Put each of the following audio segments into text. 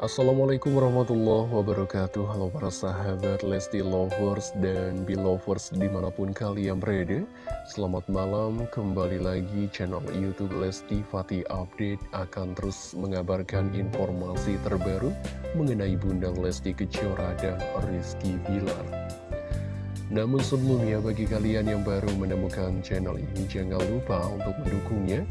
Assalamualaikum warahmatullahi wabarakatuh. Halo para sahabat Lesti Lovers dan Belovers di mana pun kalian berada. Selamat malam, kembali lagi channel Youtube Lesti Fatih Update akan terus mengabarkan informasi terbaru Mengenai Bundang Lesti Kejora dan Rizky Bilar. Namun sebelumnya bagi kalian yang baru menemukan channel ini Jangan lupa untuk mendukungnya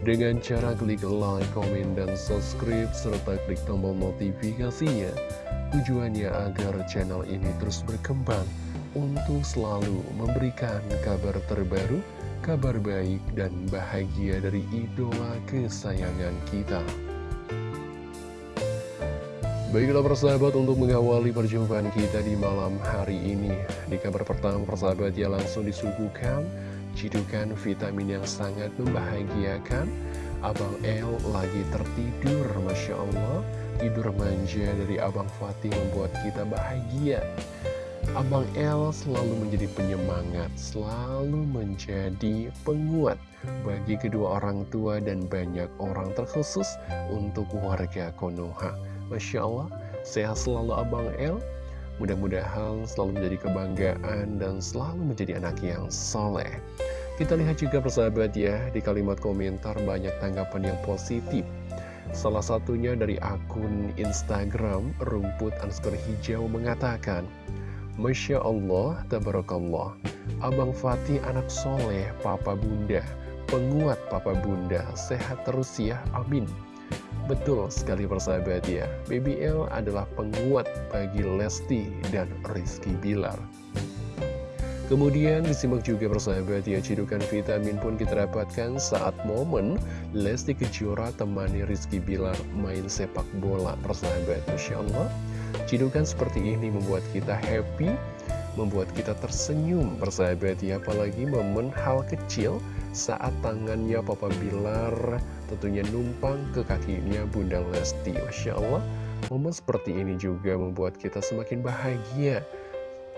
dengan cara klik like, komen, dan subscribe, serta klik tombol notifikasinya. Tujuannya agar channel ini terus berkembang untuk selalu memberikan kabar terbaru, kabar baik, dan bahagia dari idola kesayangan kita. Baiklah persahabat untuk mengawali perjumpaan kita di malam hari ini Di kabar pertama persahabat ya langsung disuguhkan Cidukan vitamin yang sangat membahagiakan. Abang El lagi tertidur Masya Allah. Tidur manja dari Abang Fatih membuat kita bahagia. Abang El selalu menjadi penyemangat Selalu menjadi penguat Bagi kedua orang tua dan banyak orang terkhusus Untuk warga Konoha. Masya Allah Sehat selalu Abang El Mudah-mudahan selalu menjadi kebanggaan dan selalu menjadi anak yang soleh. Kita lihat juga persahabat ya, di kalimat komentar banyak tanggapan yang positif. Salah satunya dari akun Instagram rumput underscore hijau mengatakan, Masya Allah, Tabarakallah, Abang Fatih anak soleh, Papa Bunda, penguat Papa Bunda, sehat terus ya, amin. Betul sekali persahabat ya, BBL adalah penguat bagi Lesti dan Rizky Bilar. Kemudian disimak juga persahabat ya, cidukan vitamin pun kita dapatkan saat momen Lesti Kejora temani Rizky Bilar main sepak bola persahabat. Masya Allah, cidukan seperti ini membuat kita happy, membuat kita tersenyum persahabat ya, apalagi momen hal kecil saat tangannya Papa Bilar tentunya numpang ke kakinya Bunda Lesti. Masya Allah, momen seperti ini juga membuat kita semakin bahagia.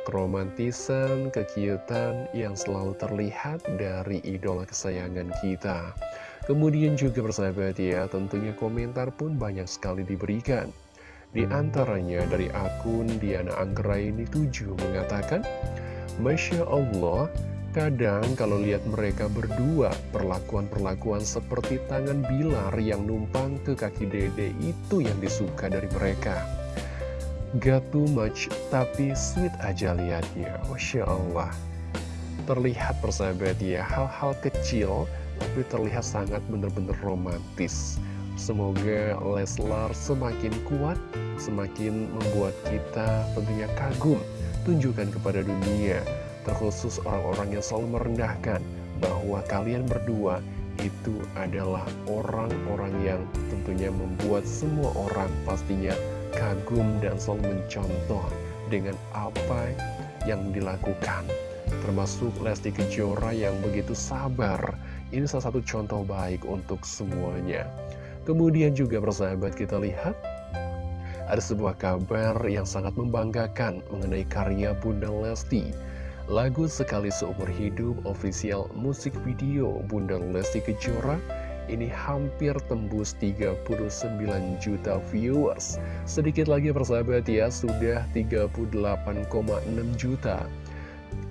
Keromantisan, kekiutan yang selalu terlihat dari idola kesayangan kita. Kemudian juga bersahabat ya, tentunya komentar pun banyak sekali diberikan. Di antaranya dari akun Diana Anggraini 7 mengatakan, Masya Allah, Kadang kalau lihat mereka berdua, perlakuan-perlakuan seperti tangan Bilar yang numpang ke kaki dede itu yang disuka dari mereka. Gak too much, tapi sweet aja liatnya. Masya Allah. Terlihat persahabat ya, hal-hal kecil, tapi terlihat sangat benar-benar romantis. Semoga Leslar semakin kuat, semakin membuat kita tentunya kagum, tunjukkan kepada dunia terkhusus orang-orang yang selalu merendahkan bahwa kalian berdua itu adalah orang-orang yang tentunya membuat semua orang pastinya kagum dan selalu mencontoh dengan apa yang dilakukan. Termasuk Lesti Kejora yang begitu sabar. Ini salah satu contoh baik untuk semuanya. Kemudian juga persahabat kita lihat ada sebuah kabar yang sangat membanggakan mengenai karya Bunda Lesti Lagu Sekali Seumur Hidup official musik video Bunda Lesti Kejora ini hampir tembus 39 juta viewers. Sedikit lagi persahabat ya, sudah 38,6 juta.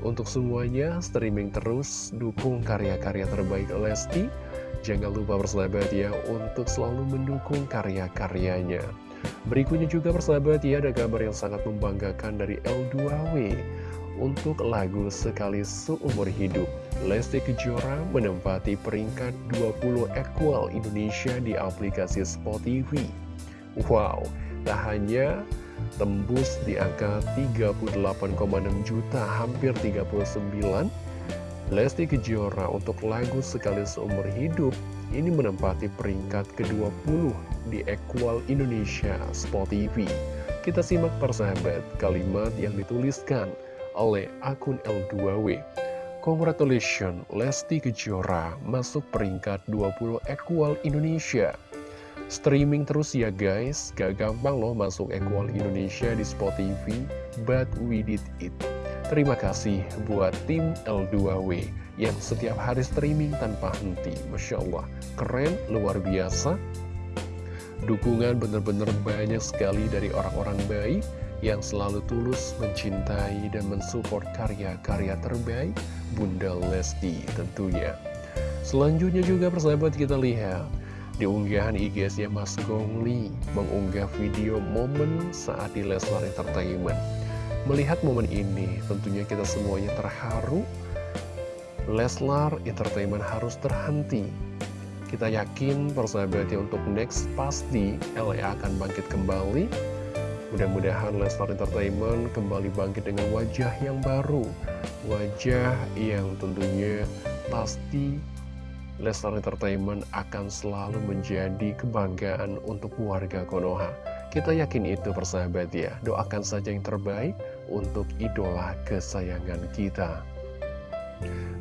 Untuk semuanya, streaming terus, dukung karya-karya terbaik Lesti. Jangan lupa persahabat ya, untuk selalu mendukung karya-karyanya. Berikutnya juga persahabat ya, ada kabar yang sangat membanggakan dari L2W. Untuk lagu Sekali Seumur Hidup, Lesti Kejora menempati peringkat 20 equal Indonesia di aplikasi Spotify. Wow, tak hanya tembus di angka 38,6 juta, hampir 39, Lesti Kejora untuk lagu Sekali Seumur Hidup ini menempati peringkat ke-20 di Equal Indonesia Spotify. Kita simak persahabat kalimat yang dituliskan oleh akun L2W. Congratulations, Lesti Kejora masuk peringkat 20 Equal Indonesia. Streaming terus ya guys, gak gampang loh masuk Equal Indonesia di Spotify, but we did it. Terima kasih buat tim L2W yang setiap hari streaming tanpa henti. Masya Allah, keren, luar biasa. Dukungan benar-benar banyak sekali dari orang-orang baik yang selalu tulus mencintai dan mensupport karya-karya terbaik Bunda Lesti tentunya. Selanjutnya juga persahabat kita lihat di unggahan IG-nya Mas Gongli mengunggah video momen saat di Leslar Entertainment. Melihat momen ini tentunya kita semuanya terharu. Leslar Entertainment harus terhenti. Kita yakin persahabatnya untuk next pasti LA akan bangkit kembali Mudah-mudahan Leslar Entertainment kembali bangkit dengan wajah yang baru. Wajah yang tentunya pasti Leslar Entertainment akan selalu menjadi kebanggaan untuk warga Konoha. Kita yakin itu persahabat ya. Doakan saja yang terbaik untuk idola kesayangan kita.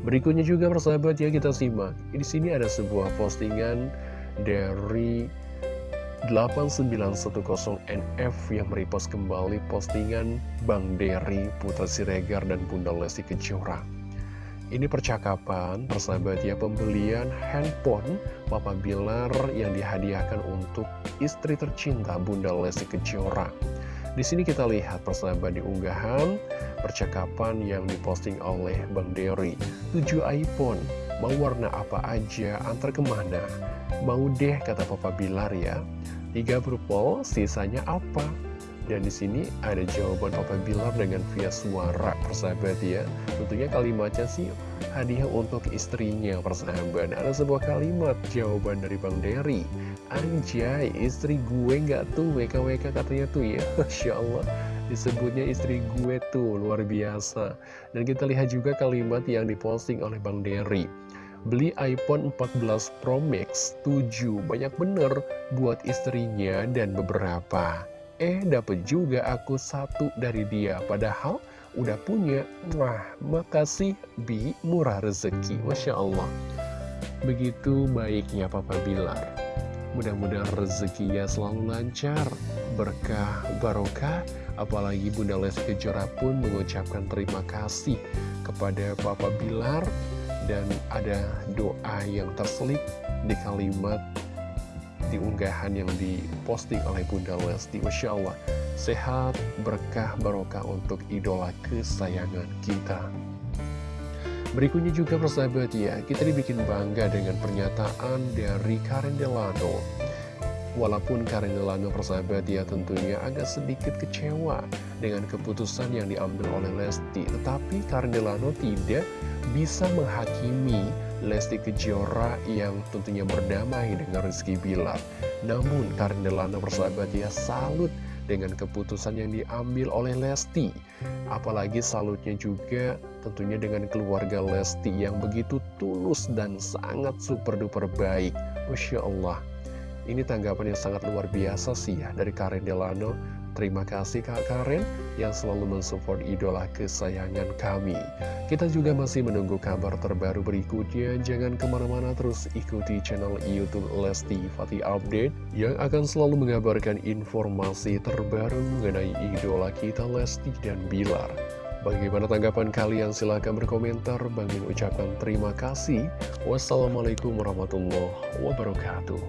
Berikutnya juga persahabat ya kita simak. Di sini ada sebuah postingan dari 8910NF yang merepost kembali postingan Bang Dery, Putra Siregar, dan Bunda Lesti Kejora. Ini percakapan, persahabat ya, pembelian handphone Papa Bilar yang dihadiahkan untuk istri tercinta Bunda Lesti Kejora. Di sini kita lihat persahabat di unggahan percakapan yang diposting oleh Bang Dery. 7 iPhone, mau warna apa aja, antar ke mana? Mau deh kata Papa Bilar ya. Tiga purple, sisanya apa? Dan di sini ada jawaban Papa Bilar dengan via suara persahabat ya. Tentunya kalimatnya sih hadiah untuk istrinya persahabat. Ada sebuah kalimat jawaban dari Bang Derry. Anjay, istri gue nggak tuh WKWK katanya tuh ya. Masya Allah disebutnya istri gue tuh luar biasa dan kita lihat juga kalimat yang diposting oleh Bang Derry Beli iPhone 14 Pro Max 7 Banyak bener buat istrinya dan beberapa. Eh dapet juga aku satu dari dia. Padahal udah punya. Wah makasih Bi. Murah rezeki. Masya Allah. Begitu baiknya Papa Bilar. Mudah-mudahan rezekinya selalu lancar Berkah barokah. Apalagi Bunda Lesti Kejora pun mengucapkan terima kasih kepada Papa Bilar dan ada doa yang terselip di kalimat di unggahan yang diposting oleh Bunda Lesti. Masya Allah sehat, berkah, barokah untuk idola kesayangan kita. Berikutnya juga persahabat ya kita dibikin bangga dengan pernyataan dari Karen Delano. Walaupun Karen Delano persahabat dia tentunya agak sedikit kecewa dengan keputusan yang diambil oleh Lesti Tetapi Karen Delano tidak bisa menghakimi Lesti Kejora yang tentunya berdamai dengan Rizky Bilar. Namun Karen Delano persahabat dia salut dengan keputusan yang diambil oleh Lesti. Apalagi salutnya juga tentunya dengan keluarga Lesti yang begitu tulus dan sangat super duper baik. Masya Allah. Ini tanggapan yang sangat luar biasa sih ya dari Karen Delano. Terima kasih Kak Karen yang selalu mensupport idola kesayangan kami. Kita juga masih menunggu kabar terbaru berikutnya. Jangan ke mana-mana terus ikuti channel Youtube Lesti Fatih Update yang akan selalu mengabarkan informasi terbaru mengenai idola kita Lesti dan Bilar. Bagaimana tanggapan kalian? Silahkan berkomentar. Bangin ucapkan terima kasih. Wassalamualaikum warahmatullahi wabarakatuh.